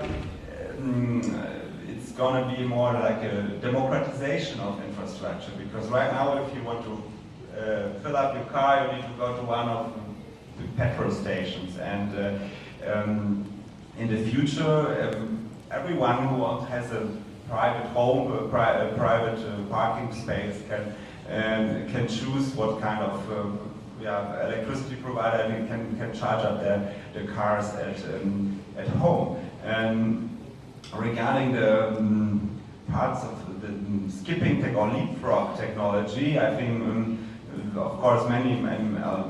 Um, it's going to be more like a democratization of infrastructure because right now if you want to uh, fill up your car you need to go to one of the petrol stations and uh, um, in the future um, everyone who has a private home, a, pri a private uh, parking space can um, can choose what kind of um, yeah, electricity provider and can, can charge up their, the cars at, um, at home. And regarding the um, parts of the skipping tech or leapfrog technology, I think, um, of course, many, many, uh,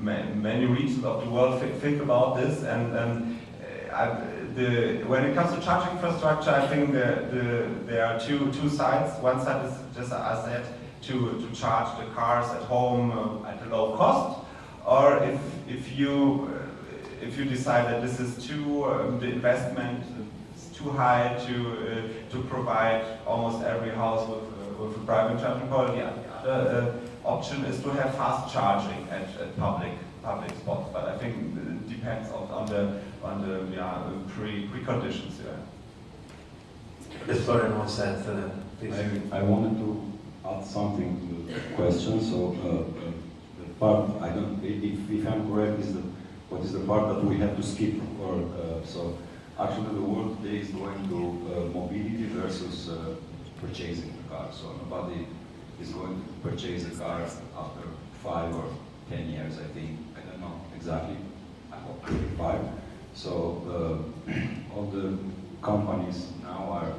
many regions of the world think about this. And, and uh, the, when it comes to charging infrastructure, I think the, the, there are two, two sides. One side is, just as I said, to, to charge the cars at home uh, at a low cost, or if, if, you, if you decide that this is too, um, the investment is too high to, uh, to provide almost every house with, uh, with a private charging point, the other uh, option is to have fast charging at, at public public spots. But I think it depends on, on the on the yeah, pre preconditions. Yeah. Yes, Florian wants to add to that. Please. I, I wanted to add something to the question. So uh, uh, the part I don't, if, if I'm correct, is the what is the part that we have to skip? Or uh, so actually the world today is going to uh, mobility versus uh, purchasing the car. So nobody is going to purchase a car after five or ten years. I think I don't know exactly. I hope five. So uh, all the companies now are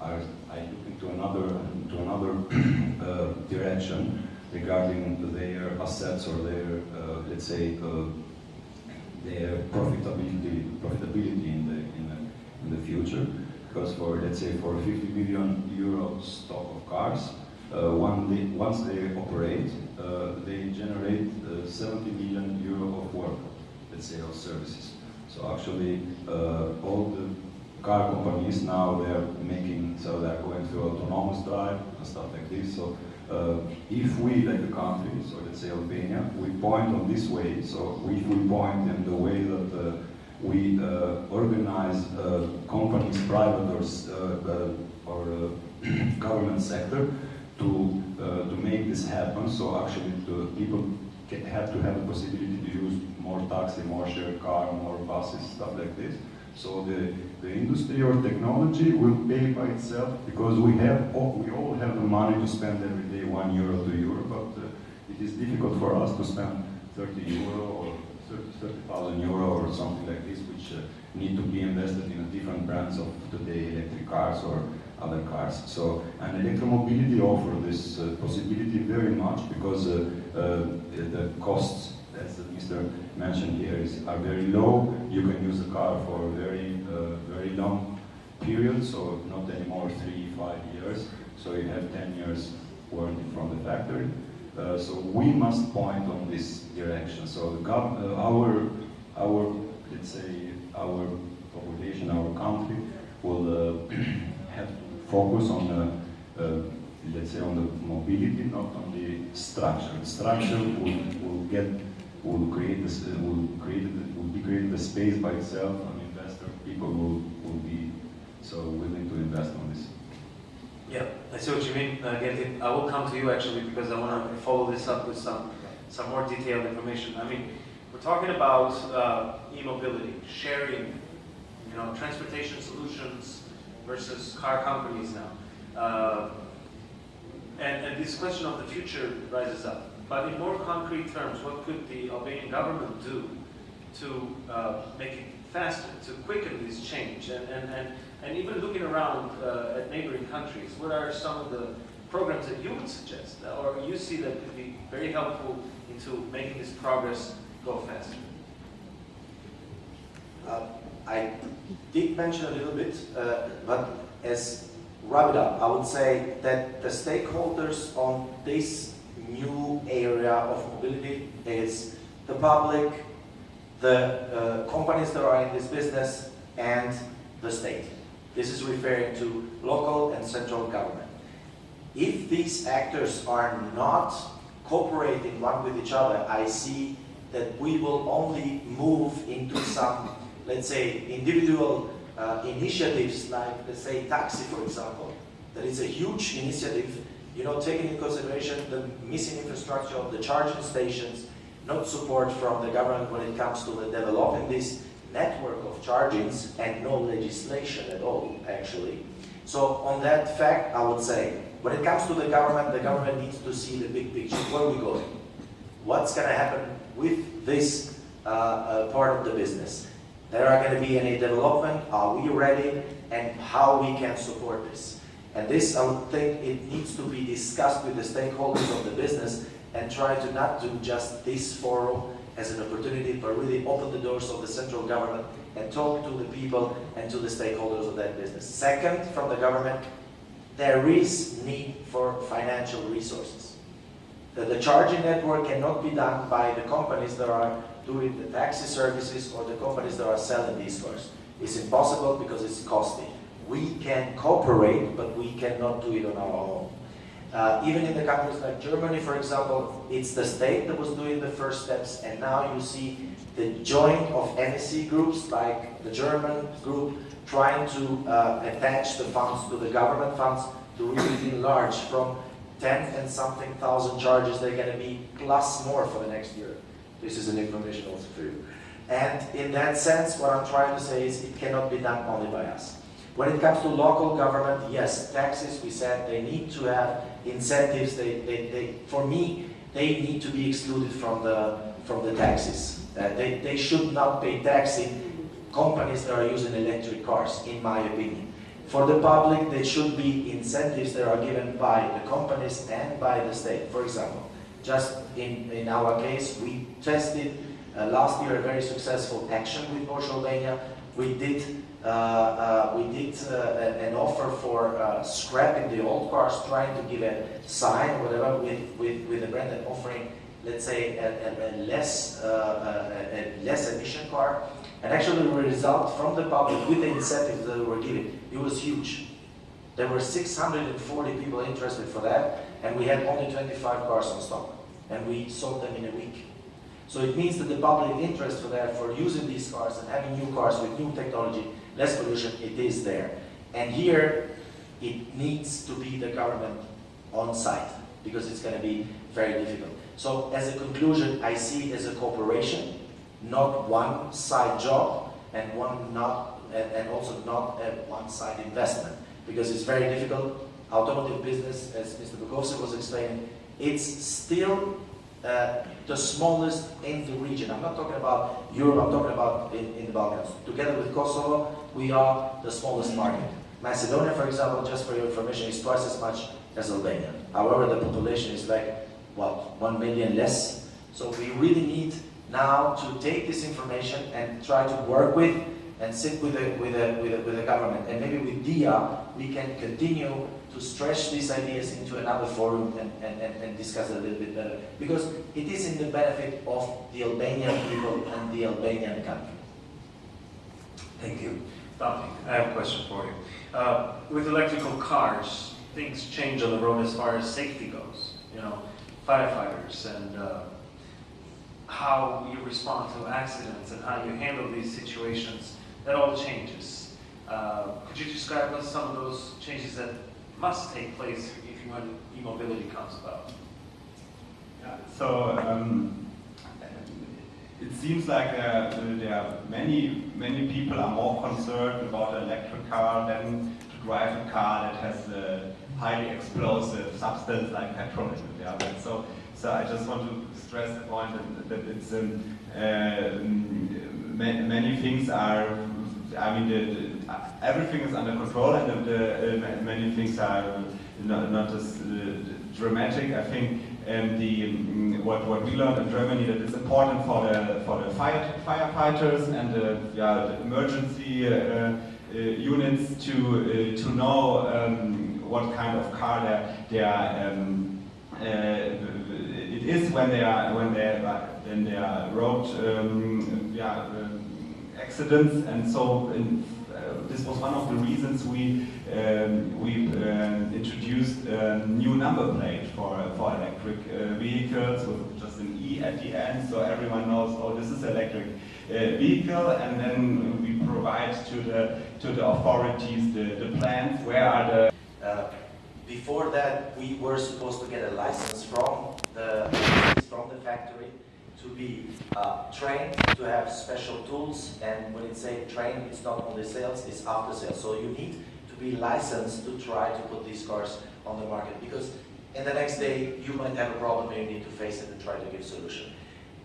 are looking to another to another uh, direction regarding their assets or their uh, let's say uh, their profitability profitability in the in the in the future because for let's say for 50 million euro stock of cars uh, they, once they operate uh, they generate uh, 70 million euro of work let's say of services so actually all the car companies now they're making, so they're going through autonomous drive and stuff like this. So uh, if we, like the country, so let's say Albania, we point on this way, so if we point in the way that uh, we uh, organize uh, companies, private or, uh, uh, or government sector, to, to make this happen, so actually people have to have the possibility to use more taxi, more shared car, more buses, stuff like this. So the, the industry or technology will pay by itself because we have we all have the money to spend every day one euro, two euro, but uh, it is difficult for us to spend 30 euro or 30,000 euro or something like this, which uh, need to be invested in different brands of today electric cars or other cars. So, and electromobility offer this uh, possibility very much because uh, uh, the costs mentioned here, is, are very low. You can use the car for a very, uh, very long period, so not anymore three, five years. So you have 10 years warranty from the factory. Uh, so we must point on this direction. So uh, our, our, let's say, our population, our country will uh, have to focus on, uh, let's say, on the mobility, not on the structure. The structure will, will get will create this, will create, will be creating a space by itself. An investor, people will will be so willing to invest on this. Yeah, I see what you mean, uh, Gerti. I will come to you actually because I want to follow this up with some some more detailed information. I mean, we're talking about uh, e-mobility, sharing, you know, transportation solutions versus car companies now. Uh, and, and this question of the future rises up. But in more concrete terms, what could the Albanian government do to uh, make it faster, to quicken this change? And, and, and, and even looking around uh, at neighboring countries, what are some of the programs that you would suggest or you see that could be very helpful into making this progress go faster? Uh, I did mention a little bit, uh, but as wrap it up, I would say that the stakeholders on this new area of mobility is the public, the uh, companies that are in this business, and the state. This is referring to local and central government. If these actors are not cooperating one with each other, I see that we will only move into some, let's say, individual uh, initiatives like, let's say, taxi, for example, that is a huge initiative, you know, taking into consideration the missing infrastructure of the charging stations, not support from the government when it comes to the developing this network of chargings and no legislation at all, actually. So on that fact, I would say, when it comes to the government, the government needs to see the big picture. Where are we going? What's going to happen with this uh, uh, part of the business? There are going to be any development? Are we ready? And how we can support this? And this, I would think, it needs to be discussed with the stakeholders of the business and try to not do just this forum as an opportunity, but really open the doors of the central government and talk to the people and to the stakeholders of that business. Second, from the government, there is need for financial resources. The, the charging network cannot be done by the companies that are doing the taxi services or the companies that are selling these cars. It's impossible because it's costly. We can cooperate, but we cannot do it on our own. Uh, even in the countries like Germany, for example, it's the state that was doing the first steps, and now you see the joint of NSC groups, like the German group, trying to uh, attach the funds to the government funds to really enlarge from 10 and something thousand charges they're going to be plus more for the next year. This is an information also for you. And in that sense, what I'm trying to say is it cannot be done only by us. When it comes to local government, yes, taxes, we said they need to have incentives. They, they, they, for me, they need to be excluded from the, from the taxes. Uh, they, they should not pay taxing companies that are using electric cars, in my opinion. For the public, there should be incentives that are given by the companies and by the state. For example, just in, in our case, we tested uh, last year a very successful action with Albania. We did Uh, uh, we did uh, an offer for uh, scrapping the old cars, trying to give a sign, or whatever, with, with, with a brand and offering, let's say, a, a, a less, a, a less emission car. And actually the result from the public with the incentives that we were given, it was huge. There were 640 people interested for that, and we had only 25 cars on stock. And we sold them in a week. So it means that the public interest for that, for using these cars and having new cars with new technology, less pollution, it is there. And here, it needs to be the government on site because it's going to be very difficult. So as a conclusion, I see it as a cooperation, not one side job and one not and, also not a one-side investment because it's very difficult. Automotive business, as Mr. Bukovsky was explaining, it's still uh, the smallest in the region. I'm not talking about Europe, I'm talking about in, in the Balkans. Together with Kosovo, we are the smallest market. Macedonia, for example, just for your information, is twice as much as Albania. However, the population is like, what, one million less? So we really need now to take this information and try to work with and sit with the, with the, with the, with the government. And maybe with DIA, we can continue to stretch these ideas into another forum and, and, and, and, discuss it a little bit better. Because it is in the benefit of the Albanian people and the Albanian country. Thank you. Dominic, I have a question for you. Uh, with electrical cars, things change on the road as far as safety goes. You know, firefighters and uh, how you respond to accidents and how you handle these situations. That all changes. Uh, could you describe us some of those changes that must take place if want e-mobility comes about. Yeah, so um, it seems like uh, there are many, many people are more concerned about an electric car than to drive a car that has a highly explosive substance like petrol in it. Yeah, so, so I just want to stress the point that, that it's um, uh, many things are I mean, the, the, everything is under control and the, uh, many things are not, not as uh, dramatic. I think um, the um, what what we learned in Germany that it's important for the for the fire firefighters and the, yeah, the emergency uh, uh units to uh, to know um, what kind of car they they are. Um, it is when they are when they are when they are road um, yeah, accidents, and so in, uh, this was one of the reasons we um, we uh, introduced a new number plate for for electric uh, vehicles with just an E at the end, so everyone knows, oh, this is electric uh, vehicle, and then we provide to the to the authorities the, the plans. Where are the before that, we were supposed to get a license from the from the factory to be uh, trained, to have special tools, and when it's say trained, it's not only sales, it's after sales. So you need to be licensed to try to put these cars on the market because in the next day you might have a problem and you need to face it and try to give solution.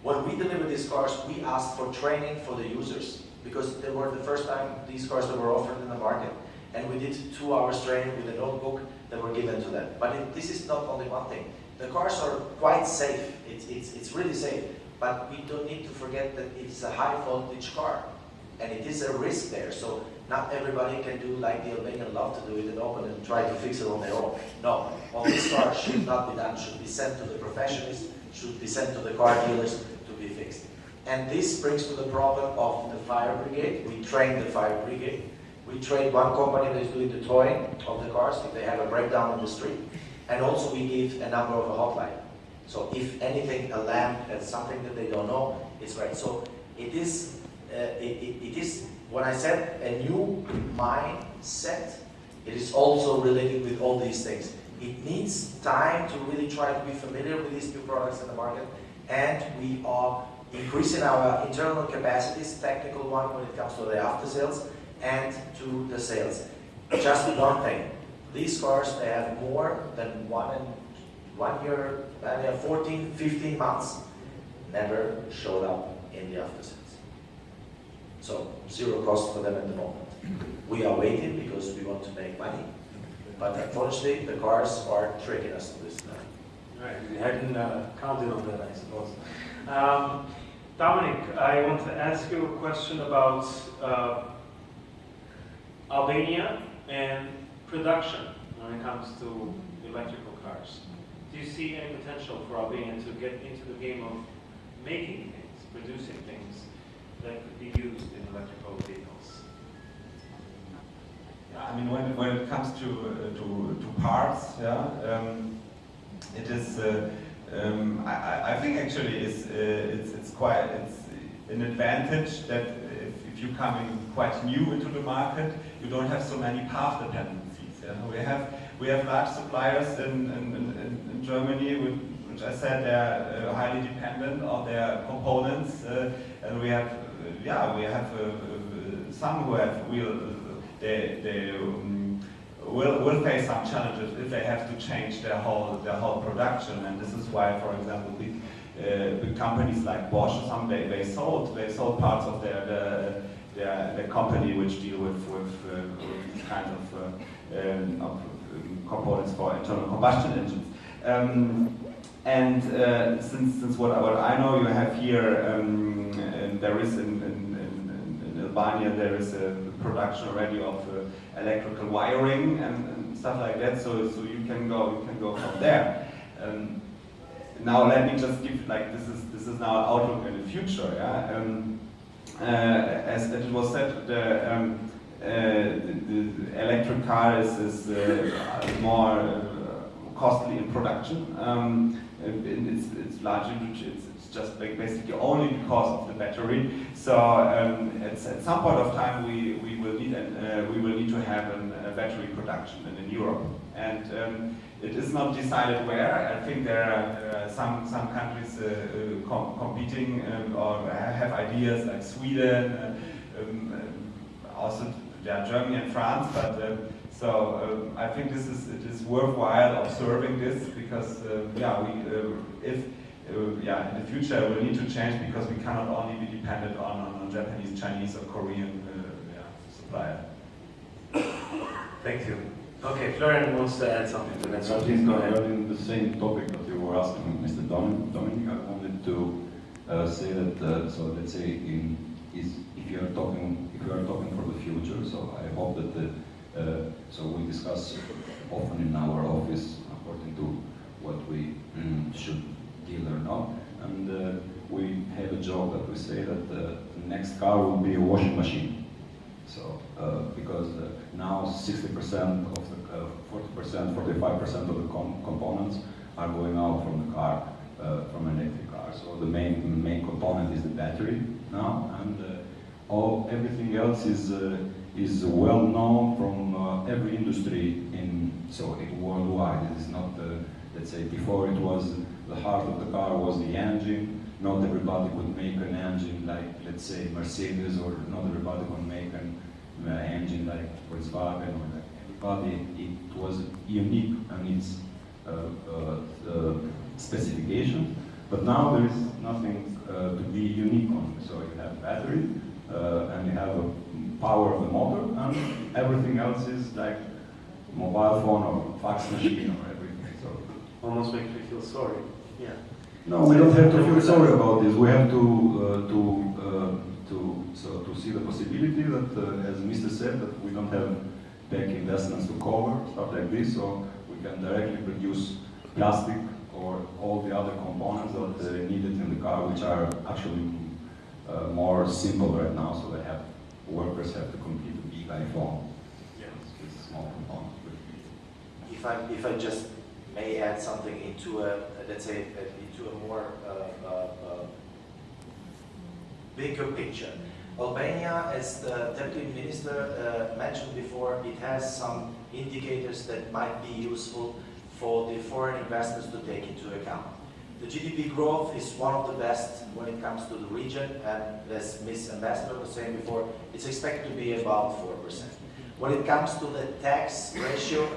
When we deliver these cars, we asked for training for the users because they were the first time these cars that were offered in the market. And we did two hours training with a notebook that were given to them. But it, this is not only one thing. The cars are quite safe. It's, it's really safe. But we don't need to forget that it's a high voltage car. And it is a risk there. So not everybody can do like the Albanian love to do it and open and try to fix it on their own. No, all these cars should not be done, should be sent to the professionals, should be sent to the car dealers to be fixed. And this brings to the problem of the fire brigade. We train the fire brigade. We train one company that is doing the towing of the cars if they have a breakdown on the street. And also we give a number of a hotline. So if anything, a lamp and something that they don't know, it's right. So it is, uh, it, it, it is, when I said a new mindset, it is also related with all these things. It needs time to really try to be familiar with these new products in the market, and we are increasing our internal capacities, technical one when it comes to the after sales, and to the sales. Just one thing, these cars, they have more than one and one year, uh, 14, 15 months, never showed up in the after sales. So zero cost for them at the moment. We are waiting because we want to make money, but unfortunately the cars are tricking us to this now. Right, we hadn't uh, counted on that, I suppose. Um, Dominic, I want to ask you a question about uh, Albania and production when it comes to electrical cars. Do you see any potential for Albania to get into the game of making things, producing things that could be used in electrical vehicles? Yeah, I mean, when, when it comes to, uh, to, to parts, yeah, um, it is, uh, um, I, I think actually it's, uh, it's, it's quite, it's an advantage that if, if you come in quite new into the market, you don't have so many path dependencies. Yeah? We have, we have large suppliers in, in, in, in Germany, which, which I said they're uh, highly dependent on their components, uh, and we have, yeah, we have uh, uh, some who have real they, they um, will, will face some challenges if they have to change their whole their whole production. And this is why, for example, big, uh, big companies like Bosch or some they, they sold they sold parts of their their, their company which deal with with, uh, with of, uh, um, of components for internal combustion engines. Um, and uh, since, since what, what I know, you have here, um, there is in, in, in, in Albania, there is a production already of uh, electrical wiring and, and, stuff like that. So, so you can go, you can go from there. Um, now let me just give like this is this is now an outlook in the future. Yeah. Um, uh, as it was said, the, um, the, the, electric car is, is uh, more uh, costly in production. Um, it's, it's largely it's, it's just basically only because of the battery. So um, at, at some point of time we, we will need an, uh, we will need to have an, a battery production in, in Europe, and um, it is not decided where. I think there are uh, some some countries uh, com competing um, or have ideas like Sweden, um, also yeah, Germany and France, but. Um, so um, I think this is it is worthwhile observing this because uh, yeah we uh, if uh, yeah in the future we'll need to change because we cannot only be dependent on, on, on Japanese, Chinese or Korean yeah, supplier. Thank you. Okay, Florian wants to add something to that, so please go ahead. Regarding the same topic that you were asking Mr. Dominic, Dominic I wanted to uh, say that uh, so let's say in is if you are talking if you are talking for the future, so I hope that the uh, so we discuss often in our office according to what we mm, should deal or not. And uh, we have a joke that we say that the next car will be a washing machine. So uh, because uh, now 60% of the, uh, 40%, 45% of the com components are going out from the car, uh, from an electric. So the main main component is the battery now, and uh, all everything else is uh, is well known from uh, every industry in so it worldwide. It is not uh, let's say before it was the heart of the car was the engine. Not everybody could make an engine like let's say Mercedes, or not everybody could make an uh, engine like Volkswagen or like everybody. It was unique and its uh, specification. But now there is nothing uh, to be unique on. So you have battery uh, and you have a power of the motor, and everything else is like mobile phone or fax machine or everything. So Almost makes me feel sorry. Yeah. no, we don't have to feel sorry about this. We have to uh, to uh, to so to see the possibility that, uh, as Mr. said, that we don't have back investments to cover stuff like this, so we can directly produce plastic or all the other components that are needed in the car, which are actually uh, more simple right now. So they have workers have to compete with big iPhone Yeah. with small components. If I, if I just may add something into a, let's say, into a more uh, uh, uh, bigger picture. Albania, as the deputy minister uh, mentioned before, it has some indicators that might be useful for the foreign investors to take into account. The GDP growth is one of the best when it comes to the region, and as Ms. Ambassador was saying before, it's expected to be about 4%. When it comes to the tax ratio,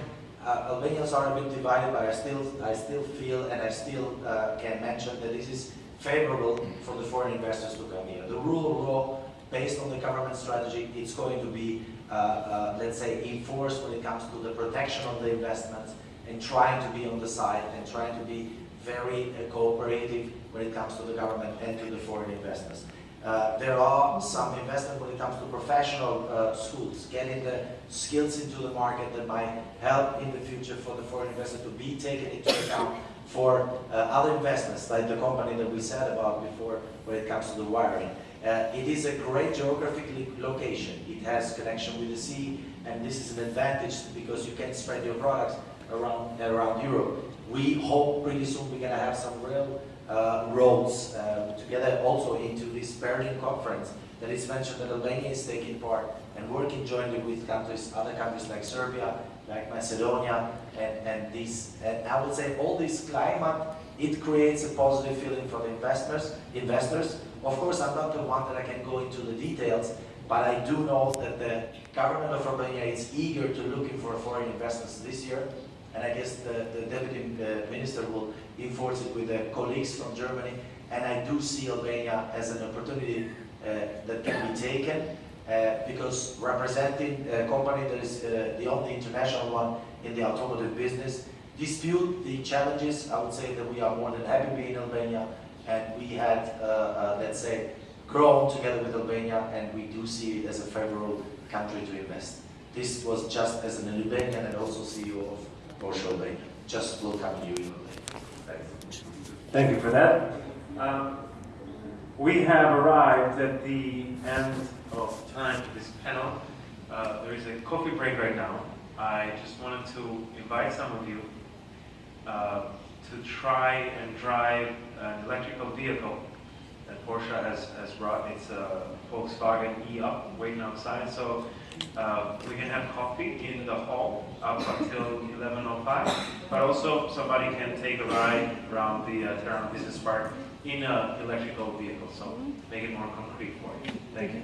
uh, Albanians are a bit divided, but I still, I still feel and I still uh, can mention that this is favorable for the foreign investors to come here. The rule of law, based on the government strategy, it's going to be, uh, uh, let's say, enforced when it comes to the protection of the investments and trying to be on the side and trying to be very uh, cooperative when it comes to the government and to the foreign investors. Uh, there are some investment when it comes to professional uh, schools, getting the skills into the market that might help in the future for the foreign investor to be taken into account for uh, other investments, like the company that we said about before when it comes to the wiring. Uh, it is a great geographic location. It has connection with the sea, and this is an advantage because you can spread your products around, around Europe. We hope pretty soon we're going to have some real uh, roads uh, together also into this Berlin conference that is mentioned that Albania is taking part and working jointly with countries, other countries like Serbia, like Macedonia, and, and these, and I would say all this climate, it creates a positive feeling for the investors, investors. Of course, I'm not the one that I can go into the details, but I do know that the government of Albania is eager to looking for foreign investments this year, and I guess the, the deputy uh, minister will enforce it with the colleagues from Germany, and I do see Albania as an opportunity uh, that can be taken, uh, because representing a company that is uh, the only international one in the automotive business, dispute the challenges, I would say that we are more than happy being in Albania, and we had, uh, uh, let's say, grown together with Albania, and we do see it as a favorable country to invest. This was just as an Albanian and also CEO of Porsche Albania. Just you in. Thank you for that. Um, we have arrived at the end of time for this panel. Uh, there is a coffee break right now. I just wanted to invite some of you uh, to try and drive an electrical vehicle that Porsche has, has brought. It's a Volkswagen e-up waiting outside. So uh, we can have coffee in the hall up until 11.05. But also somebody can take a ride around the uh, Tirana Business Park in an electrical vehicle. So make it more concrete for you. Thank you.